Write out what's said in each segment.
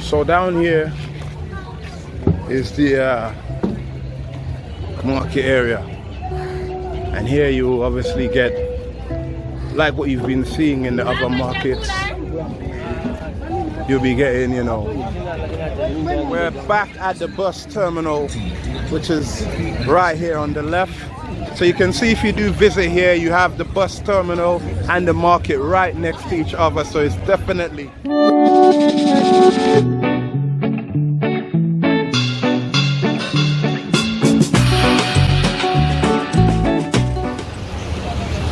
So down here is the uh, market area. And here you obviously get like what you've been seeing in the other markets. You'll be getting, you know, we're back at the bus terminal, which is right here on the left. So you can see if you do visit here, you have the bus terminal and the market right next to each other. So it's definitely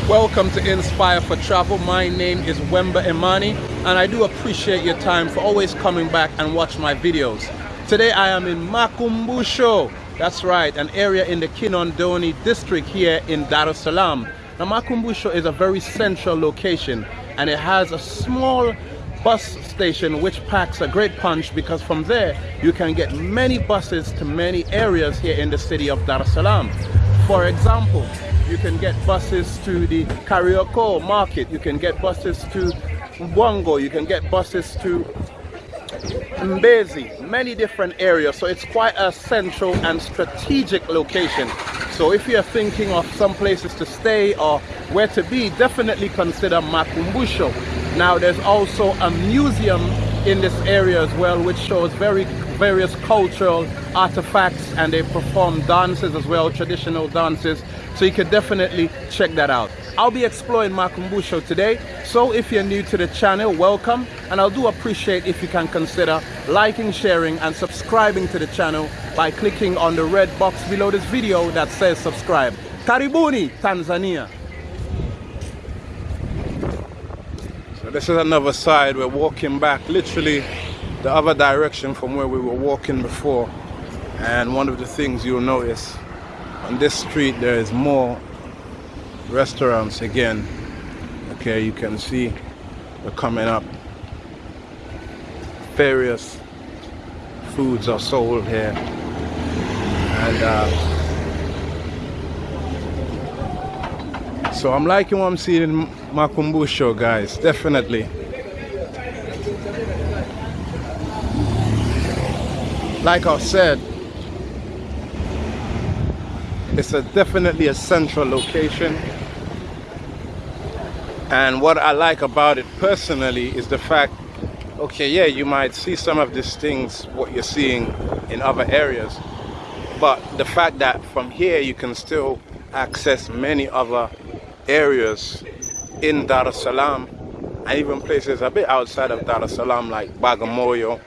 Welcome to Inspire for Travel. My name is Wemba Imani and I do appreciate your time for always coming back and watch my videos. Today I am in Makumbusho. That's right, an area in the Kinondoni district here in Dar es Salaam. Now Makumbusho is a very central location and it has a small bus station which packs a great punch because from there you can get many buses to many areas here in the city of Dar es Salaam. For example, you can get buses to the Kariakoo market, you can get buses to Bwango, you can get buses to Mbezi, many different areas. So it's quite a central and strategic location. So if you're thinking of some places to stay or where to be, definitely consider Makumbusho. Now there's also a museum in this area as well, which shows very various cultural artifacts and they perform dances as well, traditional dances. So you can definitely check that out. I'll be exploring Makumbusho today. So if you're new to the channel, welcome. And I do appreciate if you can consider liking, sharing and subscribing to the channel by clicking on the red box below this video that says subscribe. Karibuni, Tanzania. This is another side. We're walking back literally the other direction from where we were walking before. And one of the things you'll notice on this street there is more restaurants again okay you can see we're coming up various foods are sold here and uh, so I'm liking what I'm seeing in Makumbusho guys definitely like I said it's a definitely a central location. And what I like about it personally is the fact, okay, yeah, you might see some of these things, what you're seeing in other areas. But the fact that from here you can still access many other areas in Dar es Salaam and even places a bit outside of Dar es Salaam like Bagamoyo.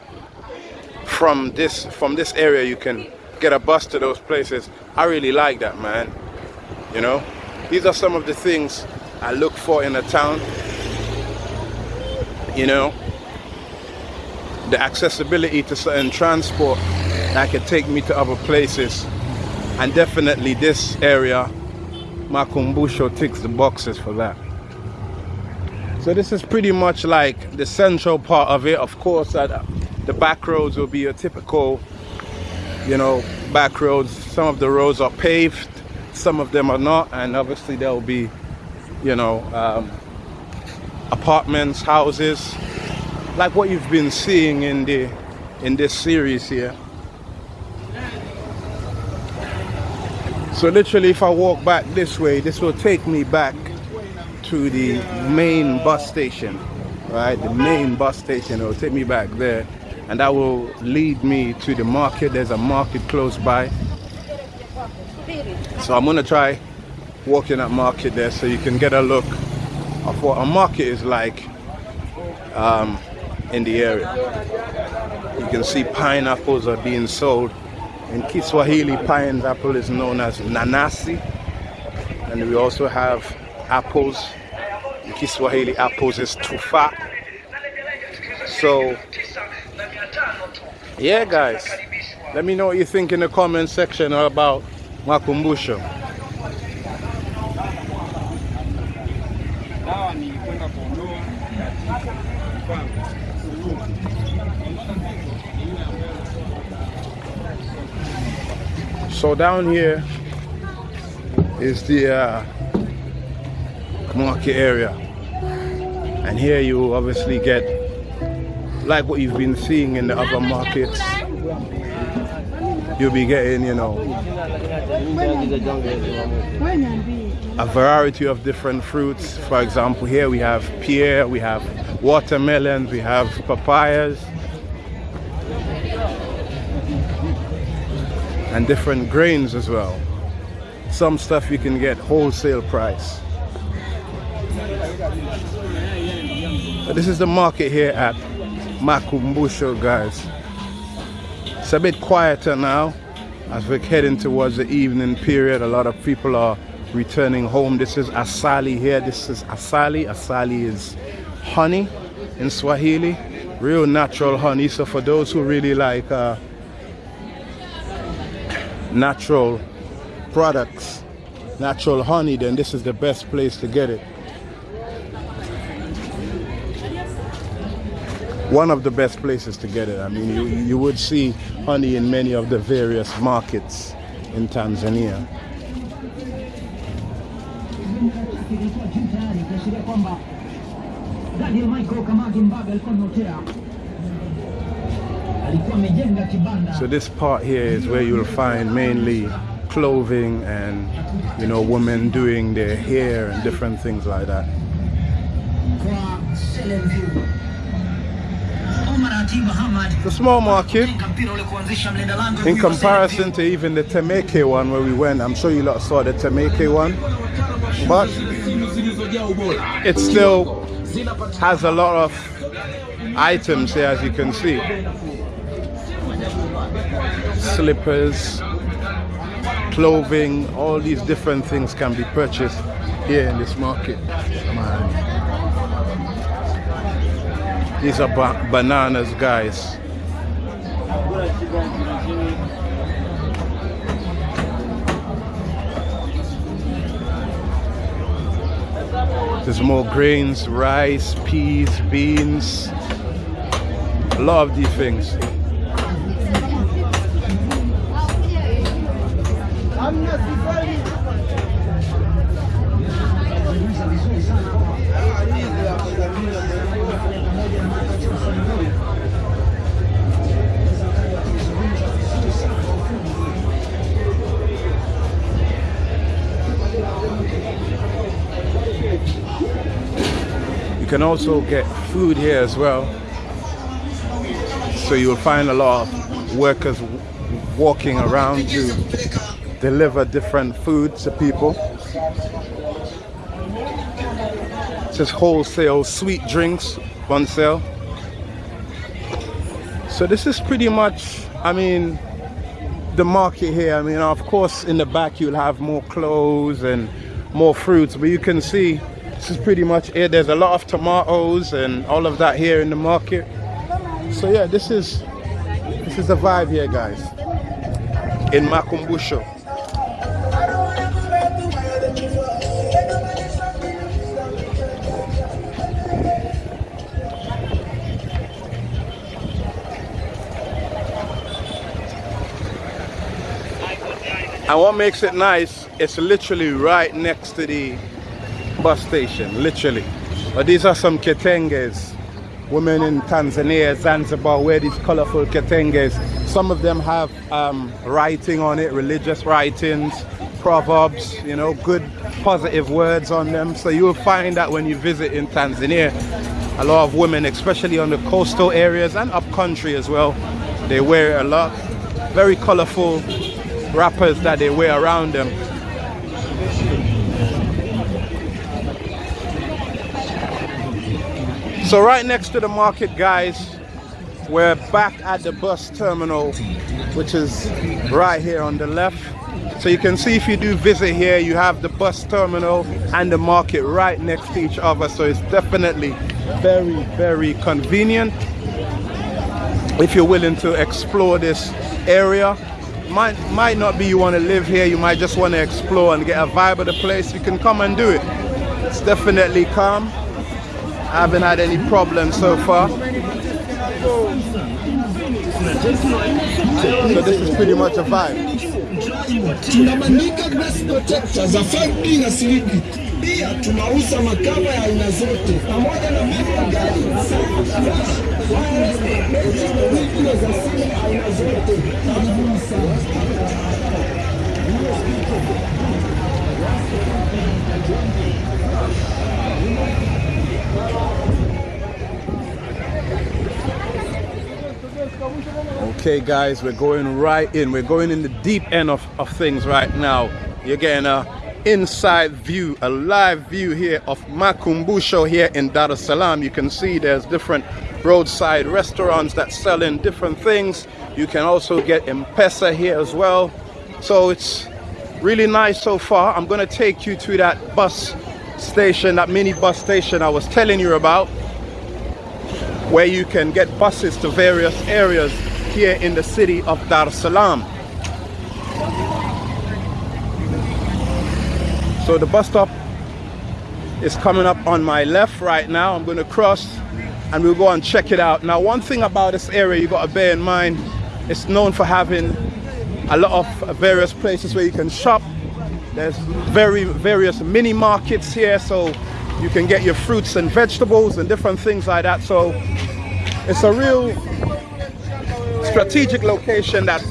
From this from this area you can get a bus to those places. I really like that, man. You know, these are some of the things I look for in a town. You know, the accessibility to certain transport that can take me to other places. And definitely this area, Makumbusho ticks the boxes for that. So this is pretty much like the central part of it. Of course, uh, the back roads will be a typical you know back roads some of the roads are paved some of them are not and obviously there will be you know um, apartments houses like what you've been seeing in the in this series here so literally if I walk back this way this will take me back to the main bus station right? The main bus station it will take me back there and that will lead me to the market. There's a market close by. So I'm gonna try walking that market there so you can get a look of what a market is like um, in the area. You can see pineapples are being sold in Kiswahili pineapple is known as nanasi. And we also have apples. In Kiswahili apples is tufa. So yeah guys. Let me know what you think in the comment section about makumbusho so down here is the uh, market area and here you obviously get like what you've been seeing in the other markets. You'll be getting, you know, a variety of different fruits. For example, here we have pear, we have watermelons, we have papayas, and different grains as well. Some stuff you can get wholesale price. But this is the market here at Makumbusho, guys. It's a bit quieter now as we're heading towards the evening period. A lot of people are returning home. This is asali here. This is asali. Asali is honey in Swahili, real natural honey. So for those who really like uh, natural products, natural honey, then this is the best place to get it. One of the best places to get it. I mean, you, you would see honey in many of the various markets in Tanzania. So this part here is where you'll find mainly clothing and you know women doing their hair and different things like that. It's a small market in comparison to even the Temeke one where we went. I'm sure you lot saw the Temeke one, but it still has a lot of items here as you can see. Slippers, clothing, all these different things can be purchased here in this market. Man. These are ba bananas, guys. There's more grains, rice, peas, beans, a lot of these things. You can also get food here as well. So you'll find a lot of workers walking around to deliver different food to people. Just wholesale sweet drinks on sale. So this is pretty much, I mean, the market here. I mean, of course, in the back you'll have more clothes and more fruits, but you can see this is pretty much it. There's a lot of tomatoes and all of that here in the market. So yeah this is this is the vibe here guys. In Makumbusho. And what makes it nice it's literally right next to the bus station, literally. But these are some kitenges. Women in Tanzania, Zanzibar wear these colorful kitenges. Some of them have um, writing on it, religious writings, proverbs, you know, good positive words on them. So you'll find that when you visit in Tanzania, a lot of women, especially on the coastal areas and up country as well, they wear it a lot. Very colorful wrappers that they wear around them. So right next to the market, guys, we're back at the bus terminal, which is right here on the left. So you can see if you do visit here, you have the bus terminal and the market right next to each other. So it's definitely very, very convenient. If you're willing to explore this area, might, might not be you want to live here, you might just want to explore and get a vibe of the place, you can come and do it. It's definitely calm. I haven't had any problems so far. So this is pretty much a vibe. Tunabandika glass protector za 5D na 3D. Pia tunauza makava ya aina zote pamoja na magari Okay guys, we're going right in. We're going in the deep end of, of things right now. You're getting a inside view, a live view here of Makumbusho here in Dar es Salaam. You can see there's different roadside restaurants that selling different things. You can also get M-Pesa here as well. So it's really nice so far. I'm gonna take you to that bus station, that mini bus station I was telling you about, where you can get buses to various areas here in the city of Dar Salaam. So the bus stop is coming up on my left right now. I'm going to cross and we'll go and check it out. Now one thing about this area you got to bear in mind, it's known for having a lot of various places where you can shop. There's very various mini markets here so you can get your fruits and vegetables and different things like that. So it's a real strategic location that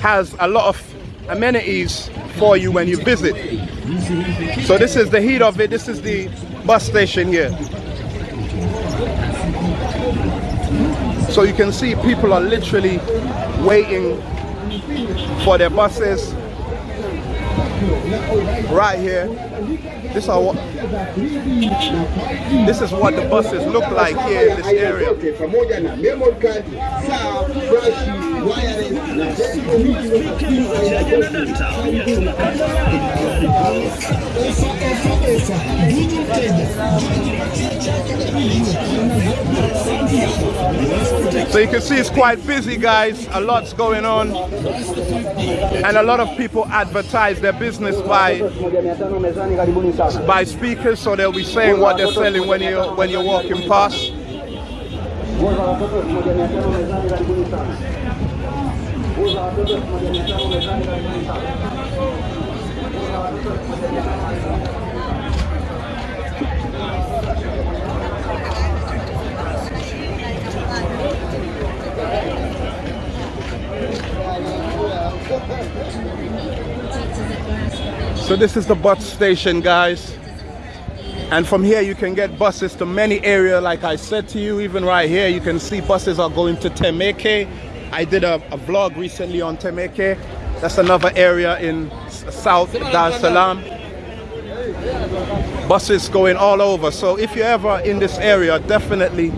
has a lot of amenities for you when you visit. So this is the heat of it. This is the bus station here. So you can see people are literally waiting for their buses right here. This are this is what the buses look like here in this area. So you can see it's quite busy guys, a lot's going on. And a lot of people advertise their business by by speakers. So they'll be saying what they're selling when you when you're walking past. So this is the bus station guys. And from here you can get buses to many areas like I said to you even right here you can see buses are going to Temeke I did a, a vlog recently on Temeke. That's another area in South Dar es Salaam. Buses going all over. So if you're ever in this area, definitely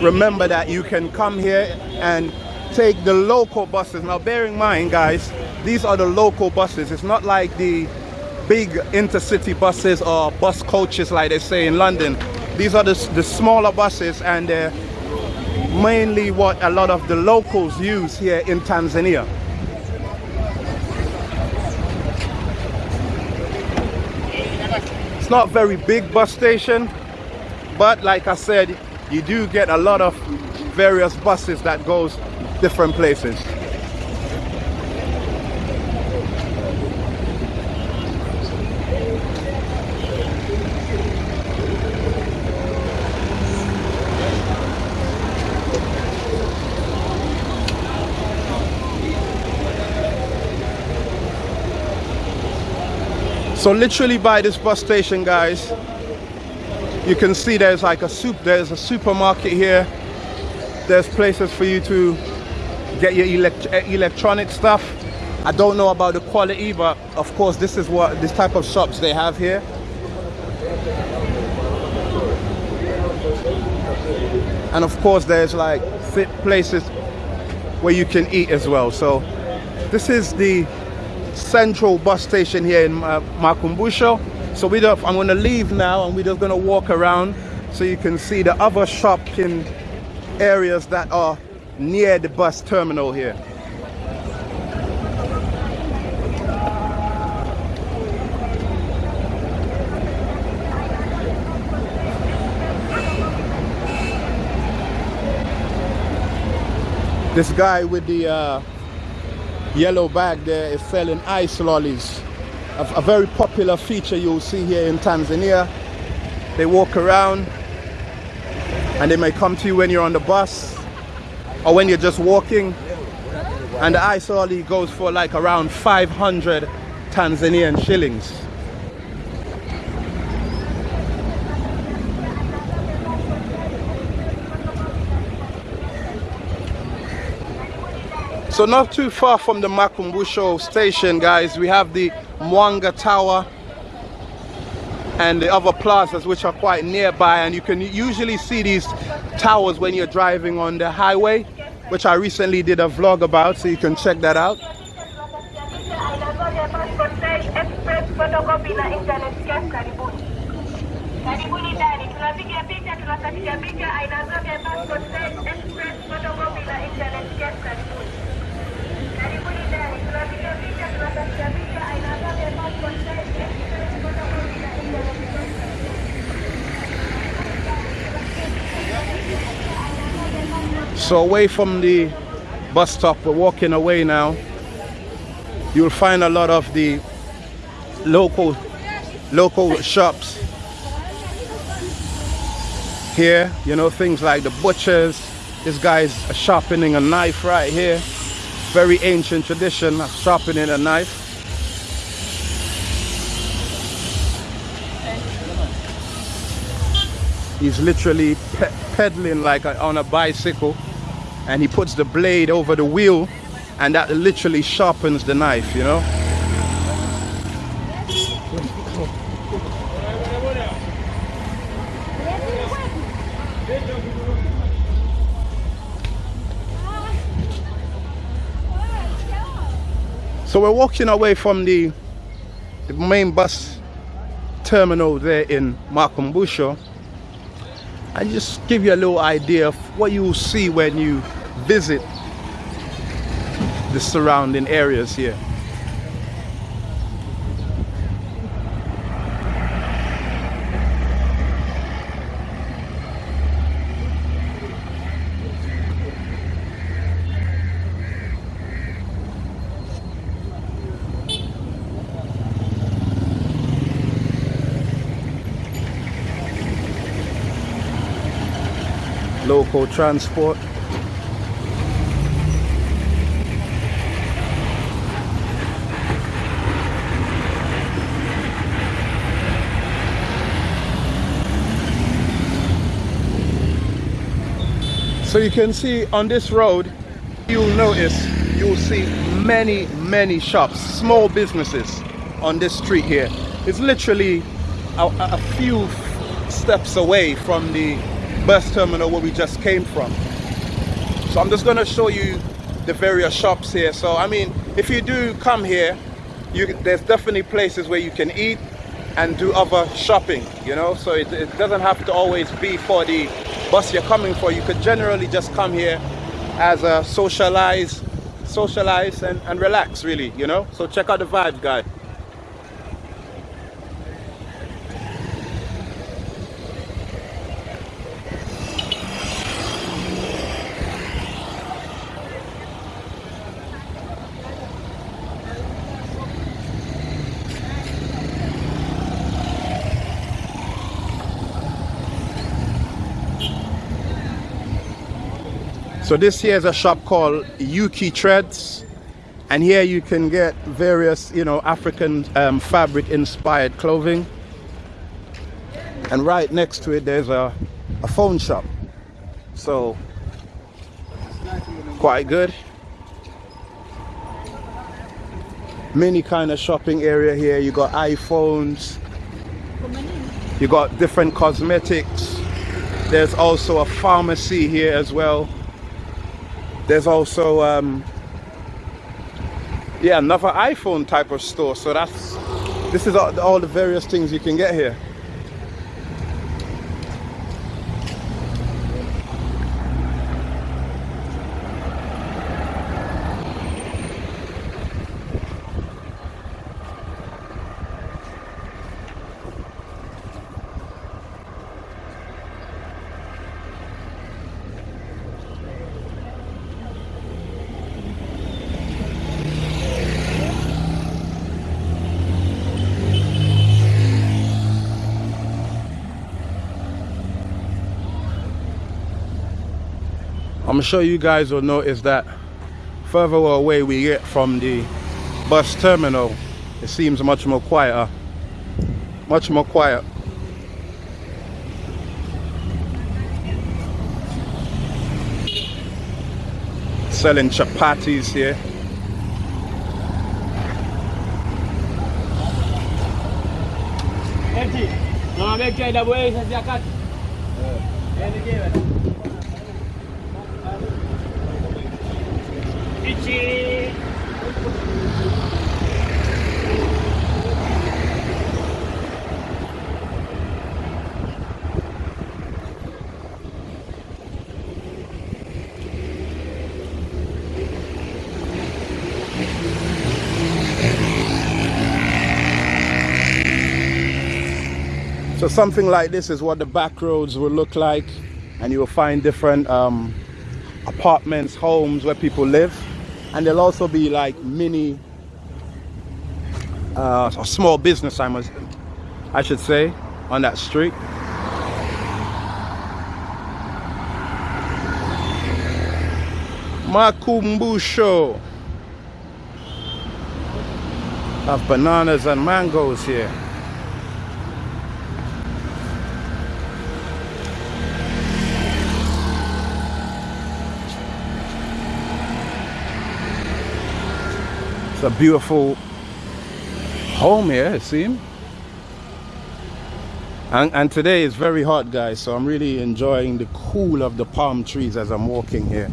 remember that you can come here and take the local buses. Now bear in mind guys, these are the local buses. It's not like the big intercity buses or bus coaches like they say in London. These are the, the smaller buses and they're mainly what a lot of the locals use here in Tanzania. It's not very big bus station, but like I said, you do get a lot of various buses that goes different places. So literally by this bus station, guys, you can see there's like a soup, there's a supermarket here. There's places for you to get your elect eh, electronic stuff. I don't know about the quality, but of course this is what this type of shops they have here. And of course there's like places where you can eat as well. So this is the central bus station here in uh, Makumbusho. So we I'm going to leave now and we're just going to walk around so you can see the other shopping areas that are near the bus terminal here. This guy with the uh, yellow bag there is selling ice lollies. A, a very popular feature you'll see here in Tanzania. They walk around and they may come to you when you're on the bus or when you're just walking and the ice lolly goes for like around 500 Tanzanian shillings So not too far from the Makumbusho station guys we have the Mwanga Tower and the other plazas which are quite nearby. And you can usually see these towers when you're driving on the highway which I recently did a vlog about so you can check that out So away from the bus stop, we're walking away now. You'll find a lot of the local local shops here. You know things like the butchers. This guy's sharpening a knife right here very ancient tradition of sharpening a knife. He's literally pe pedaling like a, on a bicycle and he puts the blade over the wheel and that literally sharpens the knife you know So we're walking away from the, the main bus terminal there in Makumbusho and just give you a little idea of what you will see when you visit the surrounding areas here. Transport. So you can see on this road, you'll notice, you'll see many, many shops, small businesses on this street here. It's literally a, a few steps away from the bus terminal where we just came from. So I'm just going to show you the various shops here. So I mean, if you do come here, you, there's definitely places where you can eat and do other shopping, you know. So it, it doesn't have to always be for the bus you're coming for. You could generally just come here as a socialize, socialize and, and relax really, you know. So check out the vibe guy. So this here is a shop called Yuki Treads. And here you can get various, you know, African um, fabric inspired clothing. And right next to it, there's a, a phone shop. So quite good. Many kind of shopping area here. You got iPhones. You got different cosmetics. There's also a pharmacy here as well. There's also, um, yeah, another iPhone type of store. So that's, this is all, all the various things you can get here. I'm sure you guys will notice that further away we get from the bus terminal it seems much more quieter. Much more quiet. Selling chapatis here So something like this is what the back roads will look like and you will find different um, apartments, homes where people live and there'll also be like mini uh, a small business I must I should say on that street. Makumbusho. Have bananas and mangoes here It's a beautiful home here, it seems. And, and today is very hot, guys, so I'm really enjoying the cool of the palm trees as I'm walking here.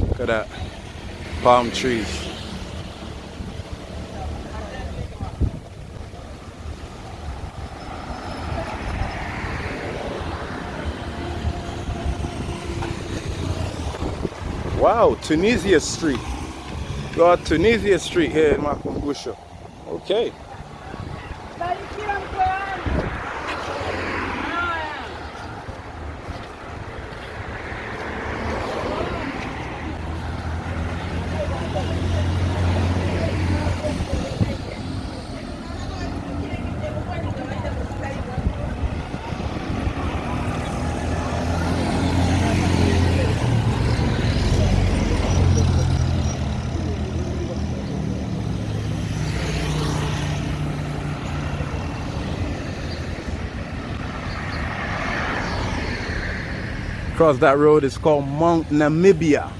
Look at that, palm trees. Wow, Tunisia Street. Got Tunisia Street here in Makumbusho. Okay. Across that road is called Mount Namibia.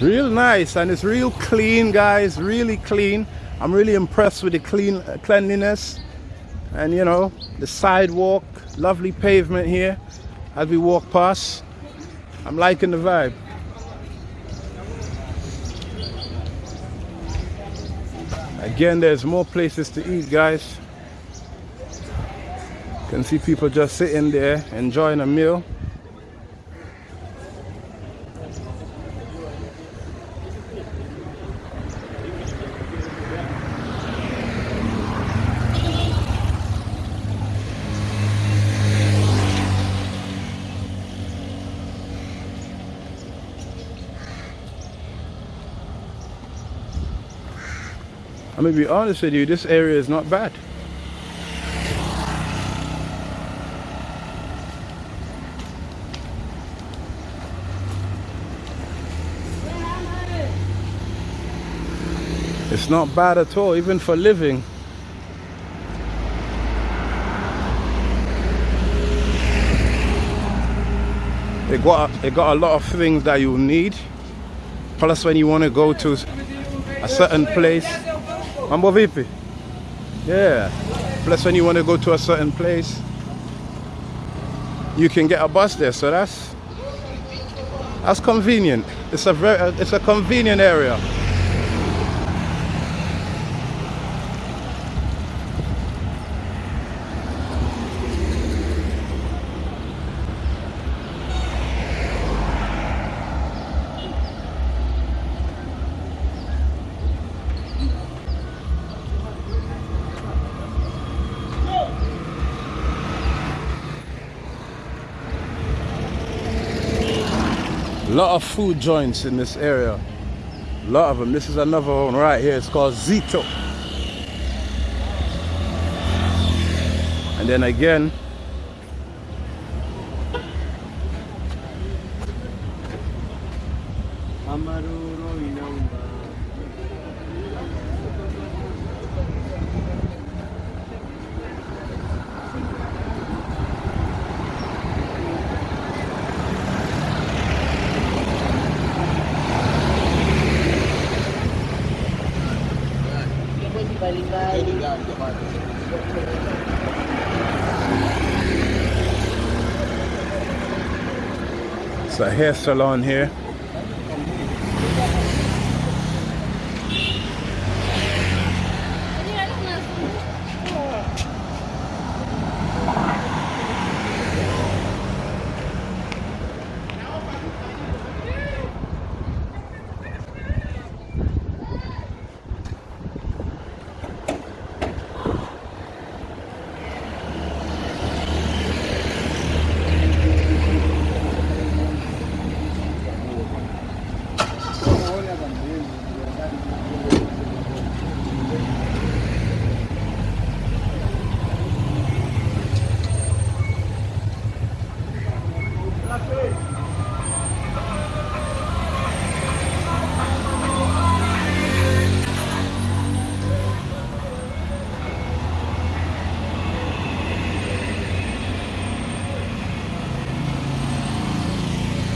Real nice and it's real clean guys, really clean. I'm really impressed with the clean uh, cleanliness and you know the sidewalk, lovely pavement here as we walk past. I'm liking the vibe. Again, there's more places to eat guys can see people just sitting there enjoying a meal I'm gonna be honest with you, this area is not bad. It's not bad at all, even for living. They got they got a lot of things that you need. Plus, when you want to go to a certain place, Mambo VP. Yeah. Plus, when you want to go to a certain place, you can get a bus there. So that's that's convenient. It's a very it's a convenient area. Lot of food joints in this area A lot of them. This is another one right here. It's called Zito. And then again, It's a hair salon here.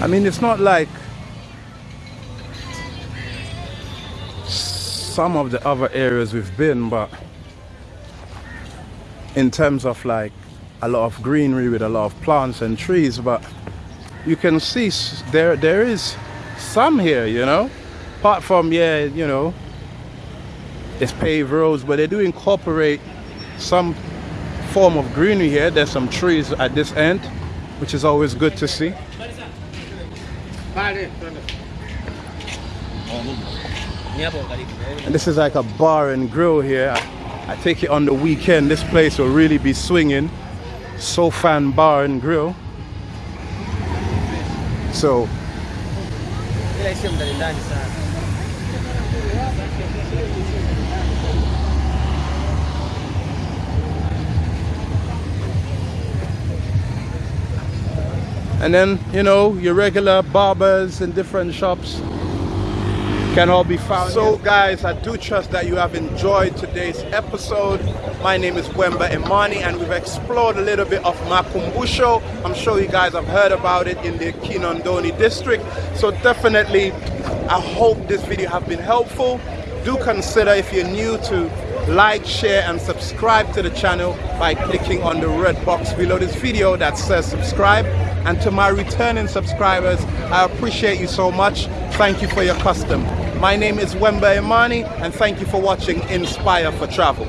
I mean, it's not like some of the other areas we've been, but in terms of like a lot of greenery with a lot of plants and trees, but you can see there there is some here, you know. Apart from yeah, you know, it's paved roads, but they do incorporate some form of greenery here. There's some trees at this end, which is always good to see. And this is like a bar and grill here. I, I take it on the weekend. This place will really be swinging. Sofan Bar and Grill. So and then you know your regular barbers in different shops can all be found. So guys i do trust that you have enjoyed today's episode. My name is wemba imani and we've explored a little bit of makumbusho. I'm sure you guys have heard about it in the kinondoni district. So definitely i hope this video has been helpful. Do consider if you're new to like share and subscribe to the channel by clicking on the red box below this video that says subscribe and to my returning subscribers, I appreciate you so much. Thank you for your custom. My name is Wemba Imani and thank you for watching Inspire for Travel.